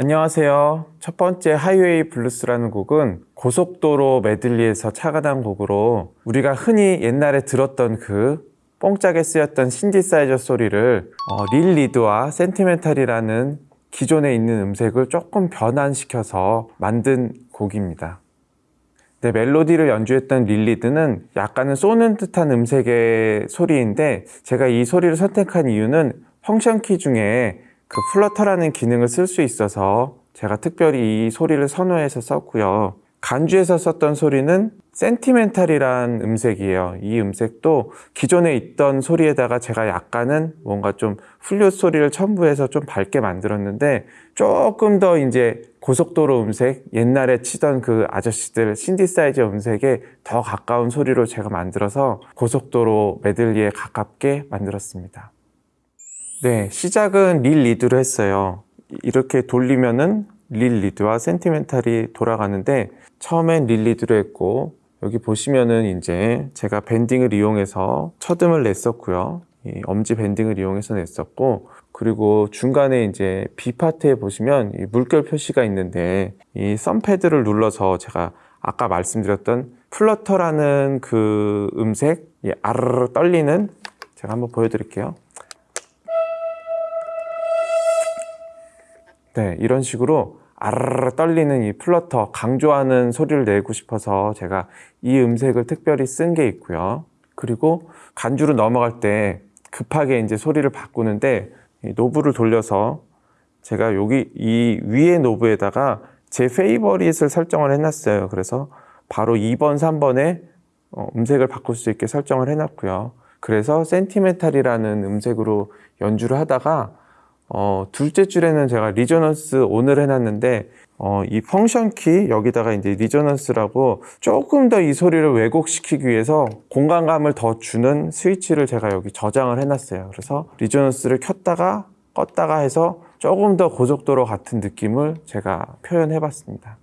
안녕하세요. 첫 번째 하이웨이 블루스라는 곡은 고속도로 메들리에서 착안한 곡으로 우리가 흔히 옛날에 들었던 그 뽕짝에 쓰였던 신디사이저 소리를 어, real lead와 sentimental이라는 기존에 있는 음색을 조금 변환시켜서 만든 곡입니다. 네, 멜로디를 연주했던 real lead는 약간은 쏘는 듯한 음색의 소리인데 제가 이 소리를 선택한 이유는 function 키 중에 그 flutter라는 기능을 쓸 수 있어서 제가 특별히 이 소리를 선호해서 썼고요. 간주에서 썼던 소리는 sentimental이란 음색이에요. 이 음색도 기존에 있던 소리에다가 제가 약간은 뭔가 좀 플룻 소리를 첨부해서 좀 밝게 만들었는데 조금 더 이제 고속도로 음색, 옛날에 치던 그 아저씨들 신디사이저 음색에 더 가까운 소리로 제가 만들어서 고속도로 메들리에 가깝게 만들었습니다. 네, 시작은 real lead로 했어요. 이렇게 돌리면은 real lead와 sentimental이 돌아가는데 처음엔 real lead로 했고 여기 보시면은 이제 제가 bending을 이용해서 첫음을 냈었고요. 이 엄지 bending을 이용해서 냈었고 그리고 중간에 이제 B 파트에 보시면 이 물결 표시가 있는데 이 thumb pad를 눌러서 제가 아까 말씀드렸던 flutter라는 그 음색 이 아르르 떨리는 제가 한번 보여드릴게요. 네, 이런 식으로 아르르 떨리는 이 flutter 강조하는 소리를 내고 싶어서 제가 이 음색을 특별히 쓴 게 있고요. 그리고 간주로 넘어갈 때 급하게 이제 소리를 바꾸는데 이 knob을 돌려서 제가 여기 이 위에 knob에다가 제 favorite을 설정을 해놨어요. 그래서 바로 2번, 3번에 어, 음색을 바꿀 수 있게 설정을 해놨고요. 그래서 sentimental이라는 음색으로 연주를 하다가 어, 둘째 줄에는 제가 resonance on을 해놨는데 어, 이 function 키 여기다가 이제 resonance라고 조금 더 이 소리를 왜곡시키기 위해서 공간감을 더 주는 스위치를 제가 여기 저장을 해놨어요. 그래서 resonance를 켰다가 껐다가 해서 조금 더 고속도로 같은 느낌을 제가 표현해 봤습니다.